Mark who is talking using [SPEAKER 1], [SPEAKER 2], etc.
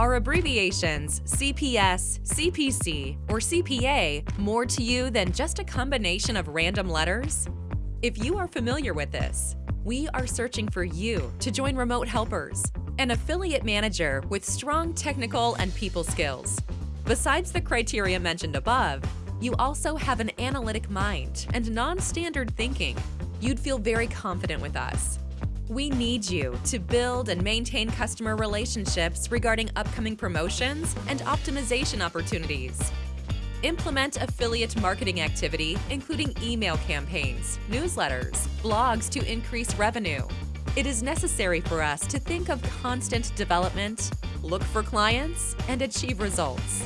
[SPEAKER 1] Are abbreviations CPS, CPC, or CPA more to you than just a combination of random letters? If you are familiar with this, we are searching for you to join Remote Helpers, an affiliate manager with strong technical and people skills. Besides the criteria mentioned above, you also have an analytic mind and non-standard thinking. You'd feel very confident with us. We need you to build and maintain customer relationships regarding upcoming promotions and optimization opportunities. Implement affiliate marketing activity, including email campaigns, newsletters, blogs to increase revenue. It is necessary for us to think of constant development, look for clients, and achieve results.